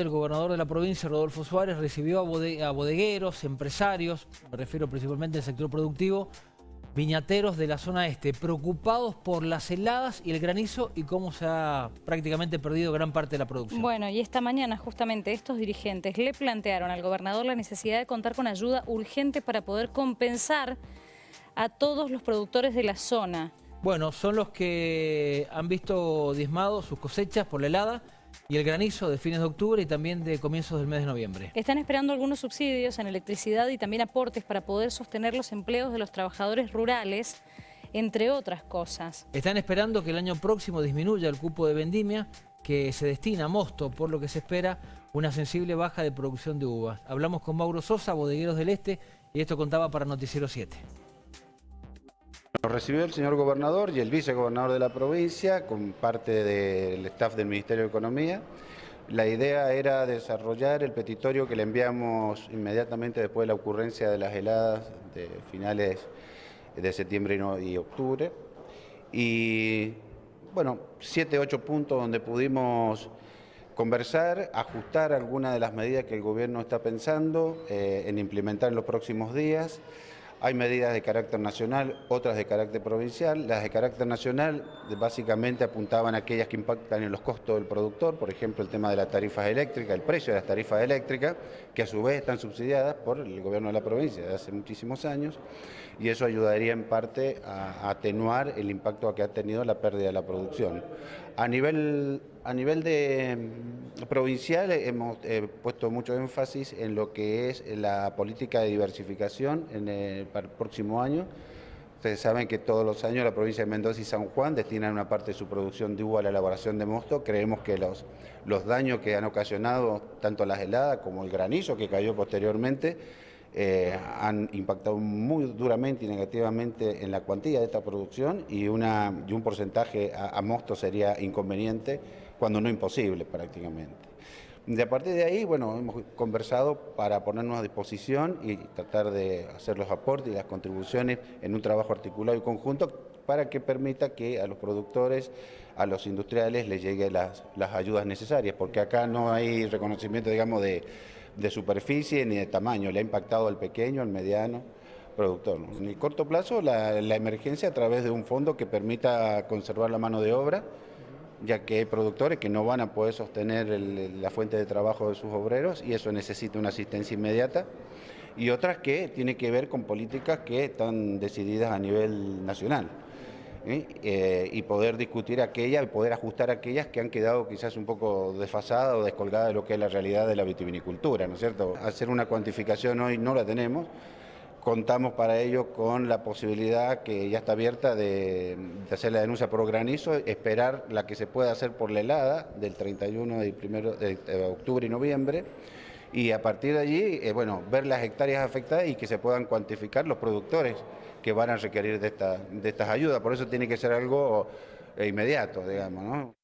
El gobernador de la provincia, Rodolfo Suárez, recibió a, bodegueros, empresarios, me refiero principalmente al sector productivo, viñateros de la zona este, preocupados por las heladas y el granizo y cómo se ha prácticamente perdido gran parte de la producción. Bueno, y esta mañana justamente estos dirigentes le plantearon al gobernador la necesidad de contar con ayuda urgente para poder compensar a todos los productores de la zona. Bueno, son los que han visto diezmados sus cosechas por la helada y el granizo de fines de octubre y también de comienzos del mes de noviembre. Están esperando algunos subsidios en electricidad y también aportes para poder sostener los empleos de los trabajadores rurales, entre otras cosas. Están esperando que el año próximo disminuya el cupo de vendimia que se destina a mosto, por lo que se espera una sensible baja de producción de uvas. Hablamos con Mauro Sosa, bodegueros del Este, y esto contaba para Noticiero 7. Nos recibió el señor gobernador y el vicegobernador de la provincia con parte del staff del Ministerio de Economía. La idea era desarrollar el petitorio que le enviamos inmediatamente después de la ocurrencia de las heladas de finales de septiembre y octubre. Y bueno, siete, ocho puntos donde pudimos conversar, ajustar algunas de las medidas que el gobierno está pensando eh, en implementar en los próximos días. Hay medidas de carácter nacional, otras de carácter provincial. Las de carácter nacional básicamente apuntaban a aquellas que impactan en los costos del productor, por ejemplo el tema de las tarifas eléctricas, el precio de las tarifas eléctricas, que a su vez están subsidiadas por el gobierno de la provincia desde hace muchísimos años, y eso ayudaría en parte a atenuar el impacto que ha tenido la pérdida de la producción. A nivel, a nivel de provincial hemos eh, puesto mucho énfasis en lo que es la política de diversificación en el, para el próximo año. Ustedes saben que todos los años la provincia de Mendoza y San Juan destinan una parte de su producción de uva a la elaboración de mosto. Creemos que los, los daños que han ocasionado tanto las heladas como el granizo que cayó posteriormente eh, han impactado muy duramente y negativamente en la cuantía de esta producción y, una, y un porcentaje a, mosto sería inconveniente, cuando no imposible prácticamente. De a partir de ahí, bueno, hemos conversado para ponernos a disposición y tratar de hacer los aportes y las contribuciones en un trabajo articulado y conjunto para que permita que a los productores, a los industriales les lleguen las, ayudas necesarias, porque acá no hay reconocimiento, digamos, de superficie ni de tamaño, le ha impactado al pequeño, al mediano productor. En el corto plazo, la, emergencia a través de un fondo que permita conservar la mano de obra, ya que hay productores que no van a poder sostener la fuente de trabajo de sus obreros y eso necesita una asistencia inmediata, y otras que tienen que ver con políticas que están decididas a nivel nacional. ¿eh? Y poder discutir aquellas, poder ajustar aquellas que han quedado quizás un poco desfasadas o descolgadas de lo que es la realidad de la vitivinicultura, ¿no es cierto? Hacer una cuantificación hoy no la tenemos, contamos para ello con la posibilidad que ya está abierta de, hacer la denuncia por granizo, esperar la que se pueda hacer por la helada del 31 de, primero, de octubre y noviembre, y a partir de allí, eh, bueno, ver las hectáreas afectadas y que se puedan cuantificar los productores que van a requerir de, esta, de estas ayudas. Por eso tiene que ser algo eh, inmediato, digamos, ¿no?